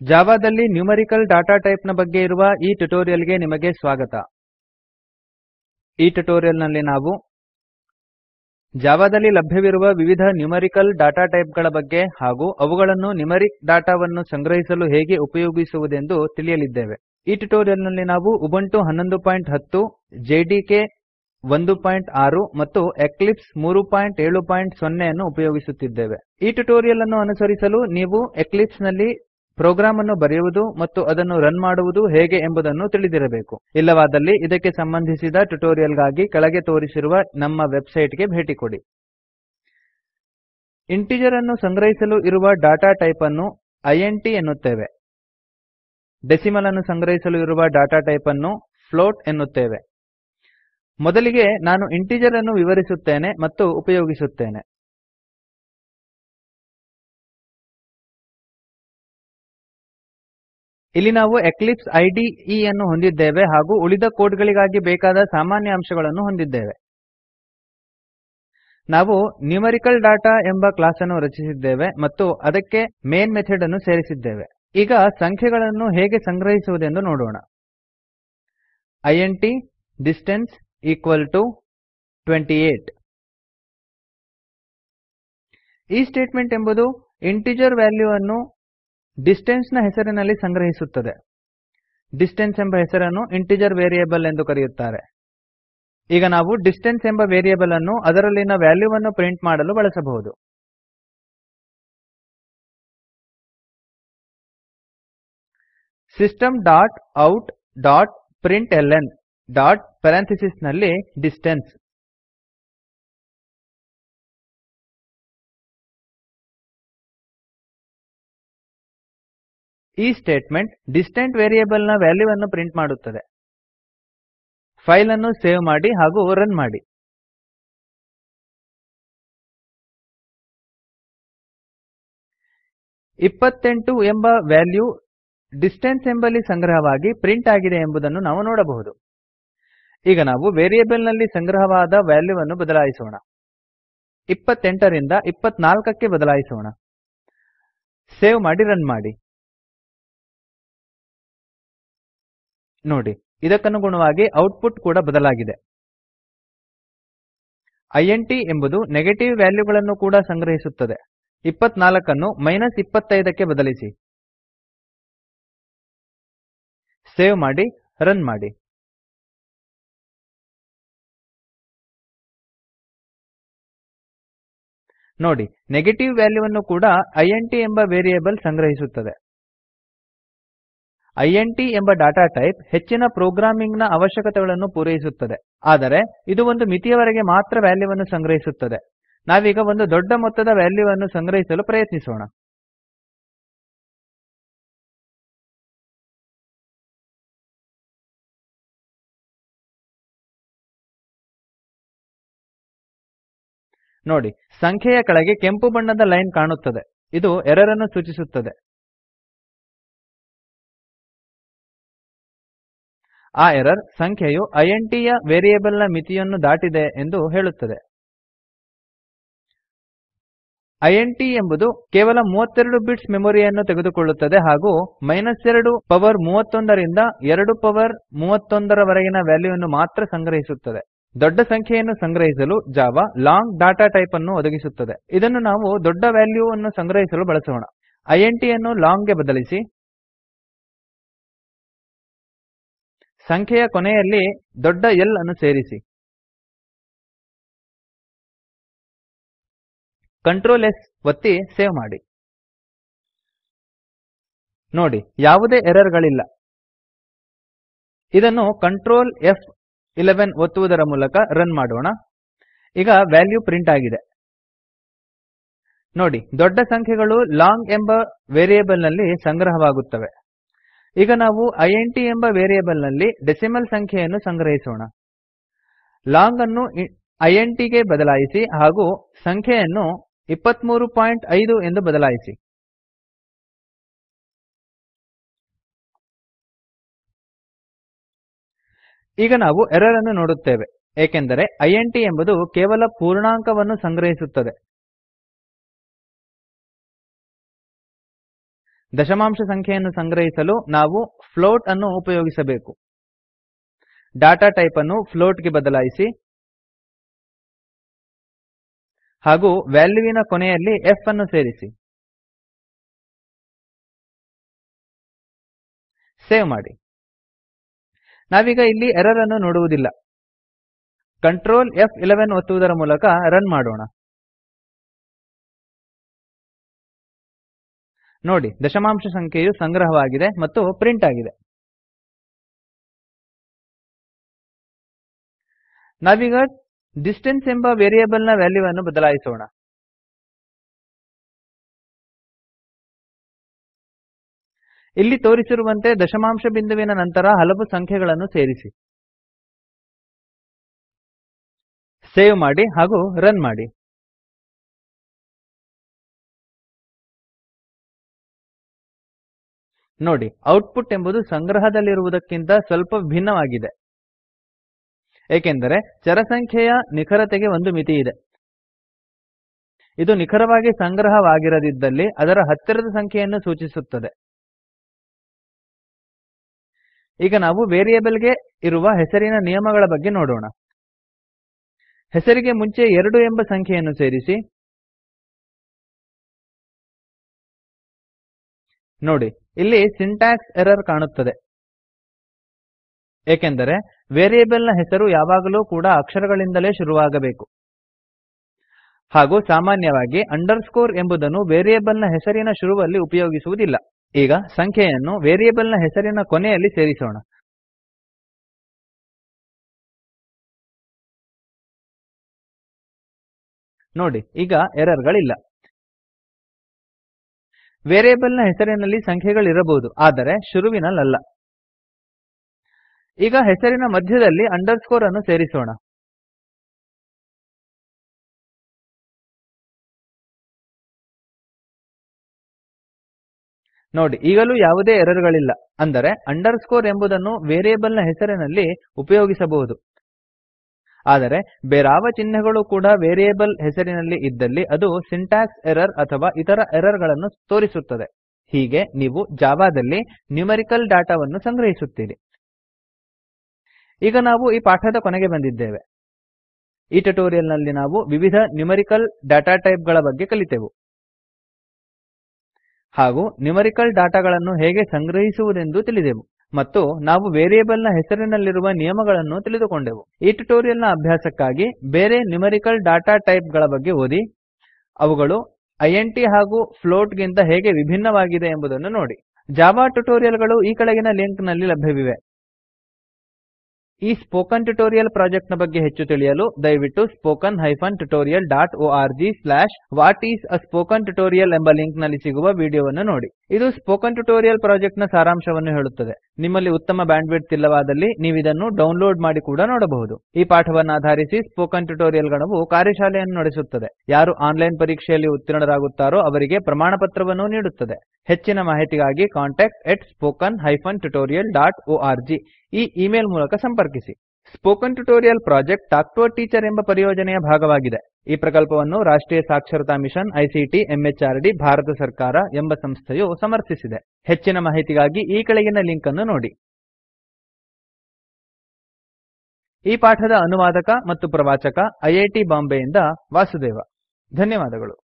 ಜಾವಾದಲ್ಲಿ ನ್ಯೂಮೆರಿಕಲ್ ಡಾಟಾಟೈಪ್ನ ಬಗ್ಗೆ ಇರುವ ಈ ಟ್ಯುಟೋರಿಯಲ್ಗೆ ನಿಮಗೆ ಸ್ವಾಗತ. ಈ ಟ್ಯುಟೋರಿಯಲ್ನಲ್ಲಿ ನಾವು ಜಾವಾದಲ್ಲಿ ಲಭ್ಯವಿರುವ ವಿವಿಧ ನ್ಯೂಮೆರಿಕಲ್ ಡಾಟಾಟೈಪ್ಗಳ ಬಗ್ಗೆ ಹಾಗೂ ಅವುಗಳನ್ನು ನ್ಯೂಮೆರಿಕ್ ಡಾಟಾವನ್ನು ಸಂಗ್ರಹಿಸಲು ಹೇಗೆ ಉಪಯೋಗಿಸುವುದೆಂದು ತಿಳಿಯಲಿದ್ದೇವೆ. ಈ ಟ್ಯುಟೋರಿಯಲ್ನಲ್ಲಿ ನಾವು ಉಬುಂಟು 1110 ಜೆಡಿಕೆ 16 ಮತ್ತು ಎಕ್ಲಿಪ್ಸ್ 370 ಅನ್ನು ಉಪಯೋಗಿಸುತ್ತಿದ್ದೇವೆ. ಈ ಟ್ಯುಟೋರಿಯಲ್ ಅನ್ನು ಅನುಸರಿಸಲು ನೀವು ಎಕ್ಲಿಪ್ಸ್ನಲ್ಲಿ ಪ್ರೋಗ್ರಾಮ್ ಅನ್ನು ಬರೆಯುವುದು ಮತ್ತು ಅದನ್ನು ರನ್ ಮಾಡುವುದು ಹೇಗೆ ಎಂಬುದನ್ನು ತಿಳಿದಿರಬೇಕು. ಇಲ್ಲವಾದಲ್ಲಿ ಇದಕ್ಕೆ ಸಂಬಂಧಿಸಿದ ಟ್ಯುಟೋರಿಯಲ್ಗಾಗಿ ಕೆಳಗೆ ತೋರಿಸಿರುವ ನಮ್ಮ ವೆಬ್ಸೈಟ್ಗೆ ಭೇಟಿ ಕೊಡಿ. ಇಂಟಿಜರ್ ಅನ್ನು ಸಂಗ್ರಹಿಸಲು ಇರುವ ಡಾಟಾ ಟೈಪ್ ಅನ್ನು ಇಂಟ್ ಎನ್ನುತ್ತೇವೆ. ಡೆಸಿಮಲ್ ಅನ್ನು ಸಂಗ್ರಹಿಸಲು ಇರುವ ಡಾಟಾ ಟೈಪ್ ಅನ್ನು ಫ್ಲೋಟ್ ಎನ್ನುತ್ತೇವೆ. ಮೊದಲಿಗೆ ನಾನು ಇಂಟಿಜರ್ ಅನ್ನು ವಿವರಿಸುತ್ತೇನೆ ಮತ್ತು ಉಪಯೋಗಿಸುತ್ತೇನೆ. ಇಲ್ಲಿ ನಾವು ಎಕ್ಲಿಪ್ಸ್ ಐಡಿಇ ಅನ್ನು ಹೊಂದಿದ್ದೇವೆ ಹಾಗೂ ಉಳಿದ ಕೋಡ್ ಗಳಿಗಾಗಿ ಬೇಕಾದ ಸಾಮಾನ್ಯ ಅಂಶಗಳನ್ನು ಹೊಂದಿದ್ದೇವೆ. ನಾವು ನ್ಯೂಮೆರಿಕಲ್ ಡಾಟಾ ಎಂಬ ಕ್ಲಾಸ್ ಅನ್ನು ರಚಿಸಿದ್ದೇವೆ ಮತ್ತು ಅದಕ್ಕೆ ಮೇನ್ ಮೆಥಡ್ ಅನ್ನು ಸೇರಿಸಿದ್ದೇವೆ. ಈಗ ಸಂಖ್ಯೆಗಳನ್ನು ಹೇಗೆ ಸಂಗ್ರಹಿಸುವುದೆಂದು ನೋಡೋಣ. ಇಂಟ್ ಡಿಸ್ಟನ್ಸ್ ಈಕ್ವಲ್ ಟು 28 ಈ ಸ್ಟೇಟ್ಮೆಂಟ್ ಎಂಬುದು ಇಂಟಿಜರ್ ವ್ಯಾಲ್ಯೂವನ್ನು ಡಿಸ್ಟೆನ್ಸ್ನ ಹೆಸರಿನಲ್ಲಿ ಸಂಗ್ರಹಿಸುತ್ತದೆ. ಡಿಸ್ಟೆನ್ಸ್ ಎಂಬ ಹೆಸರನ್ನು ಇಂಟಿಜರ್ ವೇರಿಯೇಬಲ್ ಎಂದು ಕರೆಯುತ್ತಾರೆ. ಈಗ ನಾವು ಡಿಸ್ಟೆನ್ಸ್ ಎಂಬ ವೇರಿಯೇಬಲ್ ಅನ್ನು ಅದರಲ್ಲಿನ ವ್ಯಾಲ್ಯೂವನ್ನು ಪ್ರಿಂಟ್ ಮಾಡಲು ಬಳಸಬಹುದು. ಸಿಸ್ಟಮ್ ಡಾಟ್ ಔಟ್ ಡಾಟ್ ಪ್ರಿಂಟ್ಲ್ನ ಡಾಟ್ ಪೆರಂಥಿಸಿಸ್ನಲ್ಲಿ ಡಿಸ್ಟೆನ್ಸ್. ಈ ಸ್ಟೇಟ್ಮೆಂಟ್ ಡಿಸ್ಟೆಂಟ್ ವೇರಿಯೇಬಲ್ನ ವ್ಯಾಲ್ಯೂವನ್ನು ಪ್ರಿಂಟ್ ಮಾಡುತ್ತದೆ. ಫೈಲ್ ಅನ್ನು ಸೇವ್ ಮಾಡಿ ಹಾಗೂ ರನ್ ಮಾಡಿ. ಇಪ್ಪತ್ತೆಂಟು ಎಂಬ ವ್ಯಾಲ್ಯೂ ಡಿಸ್ಟೆನ್ಸ್ ಎಂಬಲ್ಲಿ ಸಂಗ್ರಹವಾಗಿ ಪ್ರಿಂಟ್ ಆಗಿದೆ ಎಂಬುದನ್ನು ನಾವು ನೋಡಬಹುದು. ಈಗ ನಾವು ವೇರಿಯೇಬಲ್ನಲ್ಲಿ ಸಂಗ್ರಹವಾದ ವ್ಯಾಲ್ಯೂವನ್ನು ಬದಲಾಯಿಸೋಣ. ಇಪ್ಪತ್ತೆಂಟರಿಂದ ಇಪ್ಪತ್ನಾಲ್ಕಕ್ಕೆ ಬದಲಾಯಿಸೋಣ. ಸೇವ್ ಮಾಡಿ, ರನ್ ಮಾಡಿ. ನೋಡಿ. ಇದಕ್ಕನುಗುಣವಾಗಿ ಔಟ್ಪುಟ್ ಕೂಡ ಬದಲಾಗಿದೆ. ಇಂಟ್ ಎಂಬುದು ನೆಗೆಟಿವ್ ವ್ಯಾಲ್ಯೂಗಳನ್ನು ಕೂಡ ಸಂಗ್ರಹಿಸುತ್ತದೆ. ಇಪ್ಪತ್ನಾಲ್ಕನ್ನು ಮೈನಸ್ ಇಪ್ಪತ್ತೈದಕ್ಕೆ ಬದಲಿಸಿ. ಸೇವ್ ಮಾಡಿ, ರನ್ ಮಾಡಿ. ನೋಡಿ, ನೆಗೆಟಿವ್ ವ್ಯಾಲ್ಯೂವನ್ನು ಕೂಡ ಇಂಟ್ ಎಂಬ ವೇರಿಯೇಬಲ್ ಸಂಗ್ರಹಿಸುತ್ತದೆ. ಇಂಟ್ ಎಂಬ ಡಾಟಾ ಟೈಪ್ ಹೆಚ್ಚಿನ ಪ್ರೋಗ್ರಾಮಿಂಗ್ನ ಅವಶ್ಯಕತೆಗಳನ್ನು ಪೂರೈಸುತ್ತದೆ. ಆದರೆ, ಇದು ಒಂದು ಮಿತಿಯವರೆಗೆ ಮಾತ್ರ ವ್ಯಾಲ್ಯೂವನ್ನು ಸಂಗ್ರಹಿಸುತ್ತದೆ. ನಾವೀಗ ಒಂದು ದೊಡ್ಡ ಮೊತ್ತದ ವ್ಯಾಲ್ಯೂವನ್ನು ಸಂಗ್ರಹಿಸಲು ಪ್ರಯತ್ನಿಸೋಣ. ನೋಡಿ, ಸಂಖ್ಯೆಯ ಕೆಳಗೆ ಕೆಂಪು ಬಣ್ಣದ ಲೈನ್ ಕಾಣುತ್ತದೆ. ಇದು ಎರರ್ ಸೂಚಿಸುತ್ತದೆ. ಆ ಎರರ್ ಸಂಖ್ಯೆಯು ಇಂಟ್ ಯ ವೇರಿಯೇಬಲ್ನ ಮಿತಿಯನ್ನು ದಾಟಿದೆ ಎಂದು ಹೇಳುತ್ತದೆ. ಇಂಟ್ ಎಂಬುದು ಕೇವಲ 32 ಬಿಟ್ಸ್ ಮೆಮೊರಿಯನ್ನು ತೆಗೆದುಕೊಳ್ಳುತ್ತದೆ ಹಾಗೂ 2 ಪವರ್ 31 ರಿಂದ 2 ಪವರ್ 31 ರವರೆಗಿನ ವ್ಯಾಲ್ಯೂವನ್ನು ಮಾತ್ರ ಸಂಗ್ರಹಿಸುತ್ತದೆ. ದೊಡ್ಡ ಸಂಖ್ಯೆಯನ್ನು ಸಂಗ್ರಹಿಸಲು ಜಾವಾ ಲಾಂಗ್ ಡಾಟಾ ಟೈಪ್ ಅನ್ನು ಒದಗಿಸುತ್ತದೆ. ಇದನ್ನು ನಾವು ದೊಡ್ಡ ವ್ಯಾಲ್ಯೂವನ್ನು ಸಂಗ್ರಹಿಸಲು ಬಳಸೋಣ. ಇಂಟ್ ಯನ್ನು ಲಾಂಗ್ಗೆ ಬದಲಿಸಿ ಸಂಖ್ಯೆಯ ಕೊನೆಯಲ್ಲಿ ದೊಡ್ಡ L ಅನ್ನು ಸೇರಿಸಿ. ಕಂಟ್ರೋಲ್ S ಒತ್ತಿ ಸೇವ್ ಮಾಡಿ. ನೋಡಿ, ಯಾವುದೇ ಎರರ್ ಗಳಿಲ್ಲ. ಇದನ್ನು ಕಂಟ್ರೋಲ್ ಫ್11 ಒತ್ತುವುದರ ಮೂಲಕ ರನ್ ಮಾಡೋಣ. ಈಗ ವ್ಯಾಲ್ಯೂ ಪ್ರಿಂಟ್ ಆಗಿದೆ. ನೋಡಿ, ದೊಡ್ಡ ಸಂಖ್ಯೆಗಳು ಲಾಂಗ್ ಎಂಬ ವೇರಿಯೇಬಲ್ನಲ್ಲಿ ಸಂಗ್ರಹವಾಗುತ್ತವೆ. ಈಗ ನಾವು ಇಂಟ್ ಎಂಬ ವೇರಿಯೇಬಲ್ನಲ್ಲಿ ಡೆಸಿಮಲ್ ಸಂಖ್ಯೆಯನ್ನು ಸಂಗ್ರಹಿಸೋಣ. ಲಾಂಗ್ ಅನ್ನು ಇಂಟ್ಗೆ ಬದಲಾಯಿಸಿ ಹಾಗೂ ಸಂಖ್ಯೆಯನ್ನು 235 ಎಂದು ಬದಲಾಯಿಸಿ. ಈಗ ನಾವು ಎರರ್ ಅನ್ನು ನೋಡುತ್ತೇವೆ, ಏಕೆಂದರೆ ಇಂಟ್ ಎಂಬುದು ಕೇವಲ ಪೂರ್ಣಾಂಕವನ್ನು ಸಂಗ್ರಹಿಸುತ್ತದೆ. ದಶಮಾಂಶ ಸಂಖ್ಯೆಯನ್ನು ಸಂಗ್ರಹಿಸಲು ನಾವು ಫ್ಲೋಟ್ ಅನ್ನು ಉಪಯೋಗಿಸಬೇಕು. ಡಾಟಾ ಟೈಪ್ ಅನ್ನು ಫ್ಲೋಟ್ಗೆ ಬದಲಾಯಿಸಿ ಹಾಗೂ ವ್ಯಾಲ್ಯೂವಿನ ಕೊನೆಯಲ್ಲಿ ಎಫ್ ಅನ್ನು ಸೇರಿಸಿ. ಸೇವ್ ಮಾಡಿ. ನಾವೀಗ ಇಲ್ಲಿ ಎರರ್ ಅನ್ನು ನೋಡುವುದಿಲ್ಲ. ಕಂಟ್ರೋಲ್ ಫ್11 ಒತ್ತುವುದರ ಮೂಲಕ ರನ್ ಮಾಡೋಣ. ನೋಡಿ, ದಶಮಾಂಶ ಸಂಖ್ಯೆಯು ಸಂಗ್ರಹವಾಗಿದೆ ಮತ್ತು ಪ್ರಿಂಟ್ ಆಗಿದೆ. ನಾವೀಗ ಡಿಸ್ಟೆನ್ಸ್ ಎಂಬ ವೇರಿಯೇಬಲ್ನ ವ್ಯಾಲ್ಯೂವನ್ನು ಬದಲಾಯಿಸೋಣ. ಇಲ್ಲಿ ತೋರಿಸಿರುವಂತೆ ದಶಮಾಂಶ ಬಿಂದುವಿನ ನಂತರ ಹಲವು ಸಂಖ್ಯೆಗಳನ್ನು ಸೇರಿಸಿ. ಸೇವ್ ಮಾಡಿ ಹಾಗೂ ರನ್ ಮಾಡಿ. ನೋಡಿ, ಔಟ್ಪುಟ್ ಎಂಬುದು ಸಂಗ್ರಹದಲ್ಲಿರುವುದಕ್ಕಿಂತ ಸ್ವಲ್ಪ ಭಿನ್ನವಾಗಿದೆ. ಏಕೆಂದರೆ ಚರಸಂಖ್ಯೆಯ ನಿಖರತೆಗೆ ಒಂದು ಮಿತಿ ಇದೆ ಇದು ನಿಖರವಾಗಿ ಸಂಗ್ರಹವಾಗಿರದಿದ್ದಲ್ಲಿ ಅದರ ಹತ್ತಿರದ ಸಂಖ್ಯೆಯನ್ನು ಸೂಚಿಸುತ್ತದೆ. ಈಗ ನಾವು ವೇರಿಯೇಬಲ್ಗೆ ಇರುವ ಹೆಸರಿನ ನಿಯಮಗಳ ಬಗ್ಗೆ ನೋಡೋಣ. ಹೆಸರಿಗೆ ಮುಂಚೆ ಎರಡು ಎಂಬ ಸಂಖ್ಯೆಯನ್ನು ಸೇರಿಸಿ ನೋಡಿ, ಇಲ್ಲಿ ಸಿಂಟಾಕ್ಸ್ ಎರರ್ ಕಾಣುತ್ತದೆ. ಏಕೆಂದರೆ ವೇರಿಯೇಬಲ್ನ ಹೆಸರು ಯಾವಾಗಲೂ ಕೂಡ ಅಕ್ಷರಗಳಿಂದಲೇ ಶುರುವಾಗಬೇಕು. ಹಾಗೂ ಸಾಮಾನ್ಯವಾಗಿ ಅಂಡರ್ಸ್ಕೋರ್ ಎಂಬುದನ್ನು ವೇರಿಯೇಬಲ್ನ ಹೆಸರಿನ ಶುರುವಲ್ಲಿ ಉಪಯೋಗಿಸುವುದಿಲ್ಲ. ಈಗ ಸಂಖ್ಯೆಯನ್ನು ವೇರಿಯೇಬಲ್ನ ಹೆಸರಿನ ಕೊನೆಯಲ್ಲಿ ಸೇರಿಸೋಣ. ನೋಡಿ, ಈಗ ಎರರ್ ಗಳಿಲ್ಲ ವೇರಿಯೇಬಲ್ನ ಹೆಸರಿನಲ್ಲಿ ಸಂಖ್ಯೆಗಳಿರಬಹುದು ಆದರೆ ಶುರುವಿನಲ್ಲಲ್ಲ. ಈಗ ಹೆಸರಿನ ಮಧ್ಯದಲ್ಲಿ ಅಂಡರ್ಸ್ಕೋರ್ ಅನ್ನು ಸೇರಿಸೋಣ. ನೋಡಿ, ಈಗಲೂ ಯಾವುದೇ ಎರರ್ ಗಳಿಲ್ಲ ಅಂದರೆ ಅಂಡರ್ಸ್ಕೋರ್ ಎಂಬುದನ್ನು ವೇರಿಯೇಬಲ್ನ ಹೆಸರಿನಲ್ಲಿ ಉಪಯೋಗಿಸಬಹುದು. ಆದರೆ ಬೇರಾವ ಚಿಹ್ನೆಗಳು ಕೂಡ ವೇರಿಯೇಬಲ್ ಹೆಸರಿನಲ್ಲಿ ಇದ್ದಲ್ಲಿ ಅದು ಸಿಂಟಾಕ್ಸ್ ಎರರ್ ಅಥವಾ ಇತರ ಎರರ್ಗಳನ್ನು ತೋರಿಸುತ್ತದೆ. ಹೀಗೆ ನೀವು ಜಾವಾದಲ್ಲಿ ನ್ಯೂಮೆರಿಕಲ್ ಡಾಟಾವನ್ನು ಸಂಗ್ರಹಿಸುತ್ತೀರಿ. ಈಗ ನಾವು ಈ ಪಾಠದ ಕೊನೆಗೆ ಬಂದಿದ್ದೇವೆ. ಈ ಟ್ಯುಟೋರಿಯಲ್ನಲ್ಲಿ ನಾವು ವಿವಿಧ ನ್ಯೂಮೆರಿಕಲ್ ಡಾಟಾ ಟೈಪ್ಗಳ ಬಗ್ಗೆ ಕಲಿತೆವು. ಹಾಗೂ ನ್ಯೂಮೆರಿಕಲ್ ಡಾಟಾಗಳನ್ನು ಹೇಗೆ ಸಂಗ್ರಹಿಸುವುದೆಂದು ತಿಳಿದೆವು. ಮತ್ತು ನಾವು ವೇರಿಯೇಬಲ್ನ ಹೆಸರಿನಲ್ಲಿರುವ ನಿಯಮಗಳನ್ನು ತಿಳಿದುಕೊಂಡೆವು. ಈ ಟ್ಯುಟೋರಿಯಲ್ನ ಅಭ್ಯಾಸಕ್ಕಾಗಿ ಬೇರೆ ನ್ಯೂಮೆರಿಕಲ್ ಡಾಟಾ ಟೈಪ್ಗಳ ಬಗ್ಗೆ ಓದಿ, ಅವುಗಳು ಇಂಟ್ ಹಾಗೂ ಫ್ಲೋಟ್ ಗಿಂತ ಹೇಗೆ ವಿಭಿನ್ನವಾಗಿದೆ ಎಂಬುದನ್ನು ನೋಡಿ. ಜಾವಾ ಟ್ಯುಟೋರಿಯಲ್ಗಳು ಈ ಕೆಳಗಿನ ಲಿಂಕ್ನಲ್ಲಿ ಲಭ್ಯವಿವೆ. ಈ ಸ್ಪೋಕನ್ ಟ್ಯುಟೋರಿಯಲ್ ಪ್ರಾಜೆಕ್ಟ್ನ ಬಗ್ಗೆ ಹೆಚ್ಚು ತಿಳಿಯಲು ದಯವಿಟ್ಟು spoken hyphen tutorial dot org slash what is a spoken tutorial ಎಂಬ ಲಿಂಕ್ನಲ್ಲಿ ಸಿಗುವ ವಿಡಿಯೋವನ್ನು ನೋಡಿ. ಇದು ಸ್ಪೋಕನ್ ಟ್ಯುಟೋರಿಯಲ್ ಪ್ರಾಜೆಕ್ಟ್ನ ಸಾರಾಂಶವನ್ನು ಹೇಳುತ್ತದೆ. ನಿಮ್ಮಲ್ಲಿ ಉತ್ತಮ ಬ್ಯಾಂಡ್ವಿಡ್ತ್ ಇಲ್ಲವಾದಲ್ಲಿ ನೀವಿದನ್ನು ಡೌನ್ಲೋಡ್ ಮಾಡಿ ಕೂಡ ನೋಡಬಹುದು. ಈ ಪಾಠವನ್ನು ಆಧರಿಸಿ ಸ್ಪೋಕನ್ ಟ್ಯುಟೋರಿಯಲ್ ಗಣವು ಕಾರ್ಯಶಾಲೆಯನ್ನು ನಡೆಸುತ್ತದೆ. ಯಾರು ಆನ್ಲೈನ್ ಪರೀಕ್ಷೆಯಲ್ಲಿ ಉತ್ತೀರ್ಣರಾಗುತ್ತಾರೋ ಅವರಿಗೆ ಪ್ರಮಾಣಪತ್ರವನ್ನೂ ನೀಡುತ್ತದೆ. ಹೆಚ್ಚಿನ ಮಾಹಿತಿಗಾಗಿ contact@spoken-tutorial.org ಈ ಇಮೇಲ್ ಮೂಲಕ ಸಂಪರ್ಕಿಸಿ. Spoken tutorial project talk to teacher ಎಂಬ ಪರಿಯೋಜನೆಯ ಭಾಗವಾಗಿದೆ. ಈ ಪ್ರಕಲ್ಪವನ್ನು ರಾಷ್ಟ್ರೀಯ ಸಾಕ್ಷರತಾ ಮಿಷನ್ ಐಸಿಟಿ ಎಂಎಚಆರ್ಡಿ ಭಾರತ ಸರ್ಕಾರ ಎಂಬ ಸಂಸ್ಥೆಯು ಸಮರ್ಥಿಸಿದೆ. ಹೆಚ್ಚಿನ ಮಾಹಿತಿಗಾಗಿ ಈ ಕೆಳಗಿನ ಲಿಂಕ್ ಅನ್ನು ನೋಡಿ. ಈ ಪಾಠದ ಅನುವಾದಕ ಮತ್ತು ಪ್ರವಾಚಕ ಐಐಟಿ ಬಾಂಬೆಯಿಂದ ವಾಸುದೇವ. ಧನ್ಯವಾದಗಳು.